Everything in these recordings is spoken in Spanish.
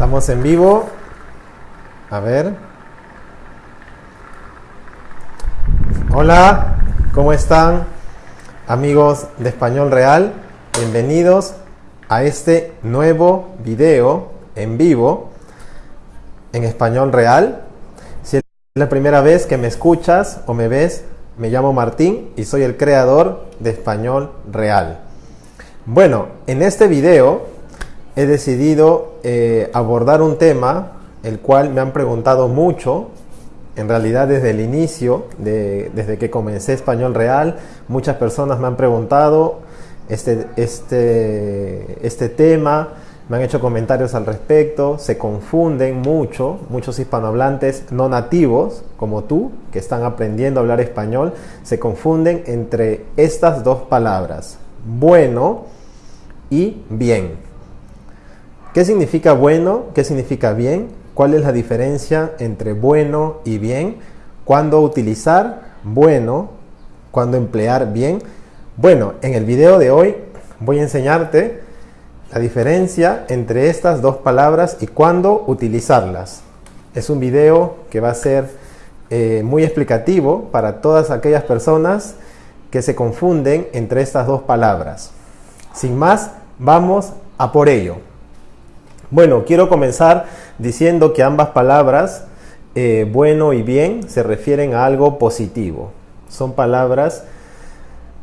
Estamos en vivo. A ver. Hola, ¿cómo están? Amigos de Español Real, bienvenidos a este nuevo video en vivo en Español Real. Si es la primera vez que me escuchas o me ves, me llamo Martín y soy el creador de Español Real. Bueno, en este video he decidido eh, abordar un tema el cual me han preguntado mucho, en realidad desde el inicio, desde que comencé Español Real, muchas personas me han preguntado este, este, este tema, me han hecho comentarios al respecto, se confunden mucho, muchos hispanohablantes no nativos, como tú, que están aprendiendo a hablar español, se confunden entre estas dos palabras, bueno y bien. ¿Qué significa bueno? ¿Qué significa bien? ¿Cuál es la diferencia entre bueno y bien? ¿Cuándo utilizar bueno? ¿Cuándo emplear bien? Bueno, en el video de hoy voy a enseñarte la diferencia entre estas dos palabras y cuándo utilizarlas. Es un video que va a ser eh, muy explicativo para todas aquellas personas que se confunden entre estas dos palabras. Sin más, vamos a por ello. Bueno, quiero comenzar diciendo que ambas palabras, eh, bueno y bien, se refieren a algo positivo. Son palabras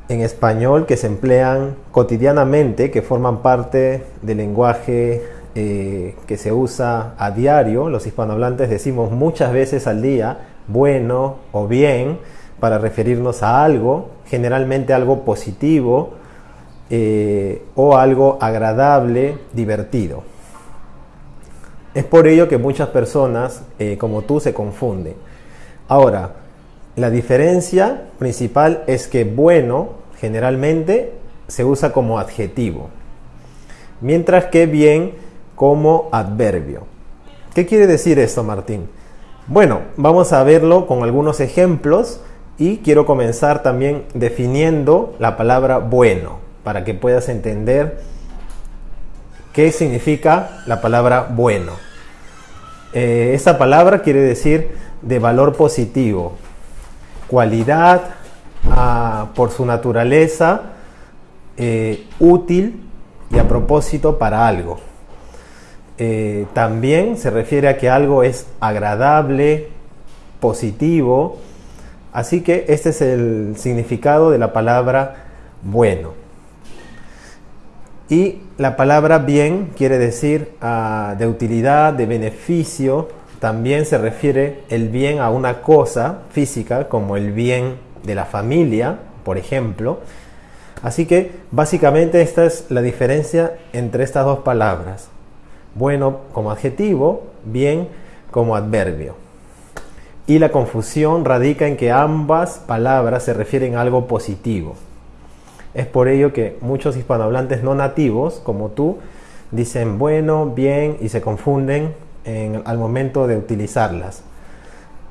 en español que se emplean cotidianamente, que forman parte del lenguaje eh, que se usa a diario. Los hispanohablantes decimos muchas veces al día bueno o bien para referirnos a algo, generalmente algo positivo eh, o algo agradable, divertido. Es por ello que muchas personas eh, como tú se confunden. Ahora, la diferencia principal es que bueno generalmente se usa como adjetivo, mientras que bien como adverbio. ¿Qué quiere decir esto, Martín? Bueno, vamos a verlo con algunos ejemplos y quiero comenzar también definiendo la palabra bueno para que puedas entender qué significa la palabra bueno. Eh, esta palabra quiere decir de valor positivo, cualidad, por su naturaleza eh, útil y a propósito para algo. Eh, también se refiere a que algo es agradable, positivo, así que este es el significado de la palabra bueno. Y la palabra bien quiere decir ah, de utilidad, de beneficio, también se refiere el bien a una cosa física como el bien de la familia, por ejemplo. Así que básicamente esta es la diferencia entre estas dos palabras. Bueno como adjetivo, bien como adverbio. Y la confusión radica en que ambas palabras se refieren a algo positivo. Es por ello que muchos hispanohablantes no nativos, como tú, dicen bueno, bien y se confunden al momento de utilizarlas.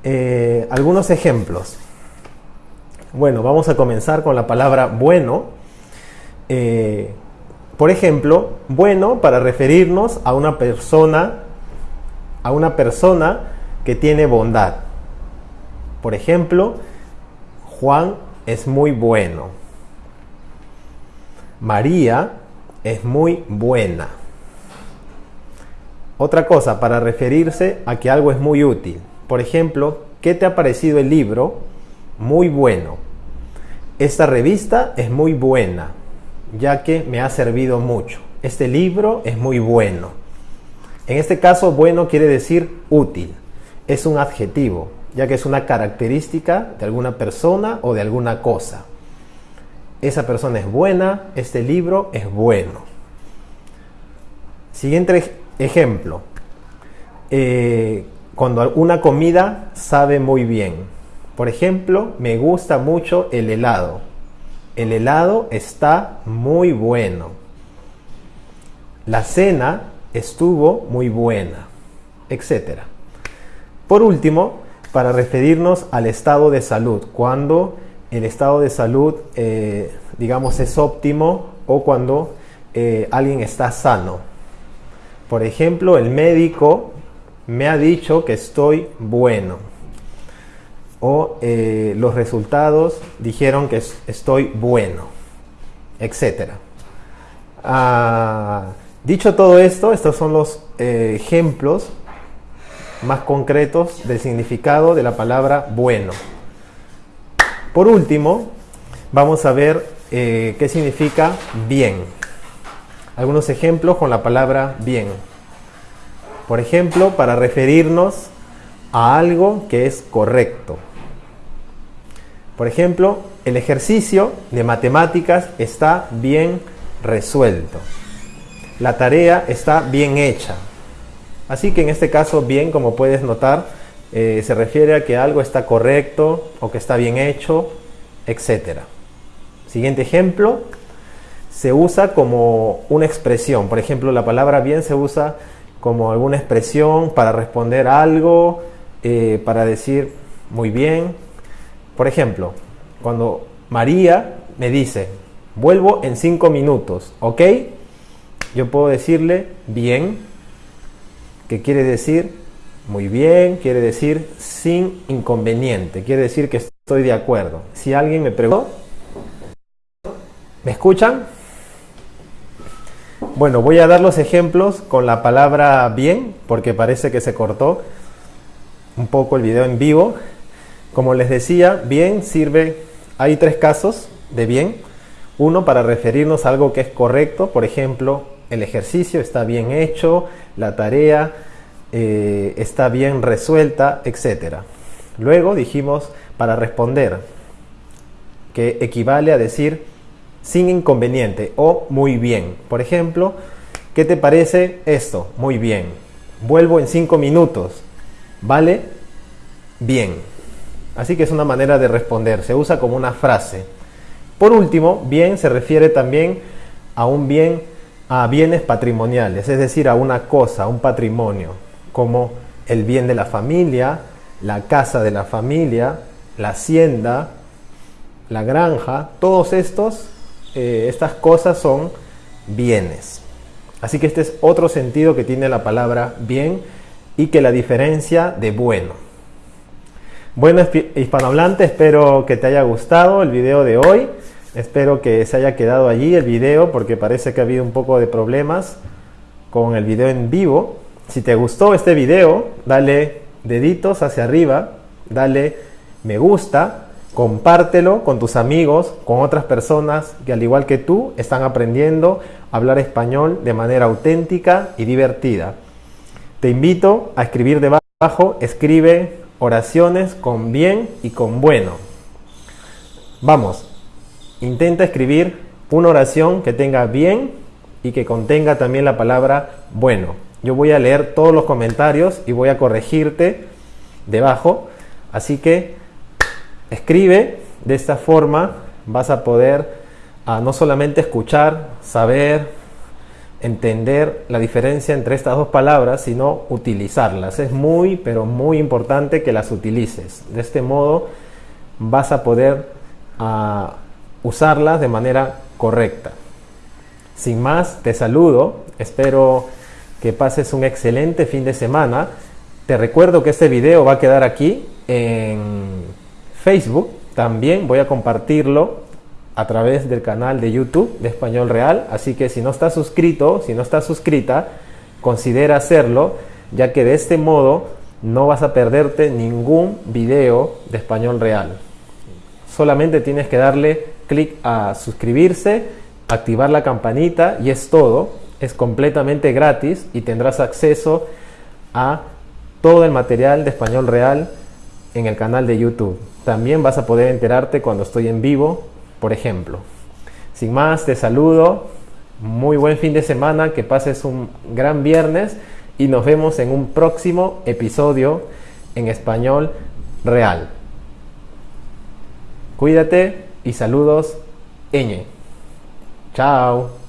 Eh, algunos ejemplos. Bueno, vamos a comenzar con la palabra bueno. Eh, por ejemplo, bueno para referirnos a una persona, a una persona que tiene bondad. Por ejemplo, Juan es muy bueno. María es muy buena. Otra cosa, para referirse a que algo es muy útil. Por ejemplo, ¿qué te ha parecido el libro? Muy bueno. Esta revista es muy buena, ya que me ha servido mucho. Este libro es muy bueno. En este caso, bueno quiere decir útil. Es un adjetivo, ya que es una característica de alguna persona o de alguna cosa. Esa persona es buena, este libro es bueno. Siguiente ejemplo. Eh, cuando una comida sabe muy bien. Por ejemplo, me gusta mucho el helado. El helado está muy bueno. La cena estuvo muy buena, etc. Por último, para referirnos al estado de salud, cuando el estado de salud, eh, digamos, es óptimo o cuando eh, alguien está sano. Por ejemplo, el médico me ha dicho que estoy bueno. O eh, los resultados dijeron que estoy bueno, etc. Ah, dicho todo esto, estos son los ejemplos más concretos del significado de la palabra bueno. Por último, vamos a ver eh, qué significa bien. Algunos ejemplos con la palabra bien. Por ejemplo, para referirnos a algo que es correcto. Por ejemplo, el ejercicio de matemáticas está bien resuelto. La tarea está bien hecha. Así que en este caso, bien, como puedes notar, eh, se refiere a que algo está correcto o que está bien hecho, etc. Siguiente ejemplo, se usa como una expresión. Por ejemplo, la palabra bien se usa como alguna expresión para responder algo, eh, para decir muy bien. Por ejemplo, cuando María me dice, vuelvo en cinco minutos, ¿ok? Yo puedo decirle bien, que quiere decir muy bien, quiere decir sin inconveniente, quiere decir que estoy de acuerdo. Si alguien me pregunta, ¿me escuchan? Bueno, voy a dar los ejemplos con la palabra bien, porque parece que se cortó un poco el video en vivo. Como les decía, bien sirve, hay tres casos de bien. Uno para referirnos a algo que es correcto, por ejemplo, el ejercicio está bien hecho, la tarea eh, está bien resuelta, etc. Luego dijimos para responder, que equivale a decir sin inconveniente o muy bien. Por ejemplo, ¿qué te parece esto? Muy bien. Vuelvo en cinco minutos. ¿Vale? Bien. Así que es una manera de responder, se usa como una frase. Por último, bien se refiere también a un bien, a bienes patrimoniales, es decir, a una cosa, a un patrimonio, como el bien de la familia, la casa de la familia, la hacienda, la granja, todos estos, eh, estas cosas son bienes. Así que este es otro sentido que tiene la palabra bien y que la diferencia de bueno. Bueno, hispanohablante, espero que te haya gustado el video de hoy. Espero que se haya quedado allí el video porque parece que ha habido un poco de problemas con el video en vivo. Si te gustó este video, dale deditos hacia arriba, dale me gusta, compártelo con tus amigos, con otras personas que al igual que tú están aprendiendo a hablar español de manera auténtica y divertida. Te invito a escribir debajo, escribe oraciones con bien y con bueno. Vamos, intenta escribir una oración que tenga bien y que contenga también la palabra bueno. Yo voy a leer todos los comentarios y voy a corregirte debajo. Así que escribe, de esta forma vas a poder a no solamente escuchar, saber, entender la diferencia entre estas dos palabras, sino utilizarlas. Es muy, pero muy importante que las utilices. De este modo vas a poder ah, usarlas de manera correcta. Sin más, te saludo. Espero que pases un excelente fin de semana. Te recuerdo que este video va a quedar aquí en Facebook. También voy a compartirlo a través del canal de YouTube de Español Real. Así que si no estás suscrito, si no estás suscrita, considera hacerlo, ya que de este modo no vas a perderte ningún video de Español Real. Solamente tienes que darle clic a suscribirse, activar la campanita y es todo. Es completamente gratis y tendrás acceso a todo el material de Español Real en el canal de YouTube. También vas a poder enterarte cuando estoy en vivo por ejemplo. Sin más, te saludo, muy buen fin de semana, que pases un gran viernes y nos vemos en un próximo episodio en español real. Cuídate y saludos, Eñe. Chao.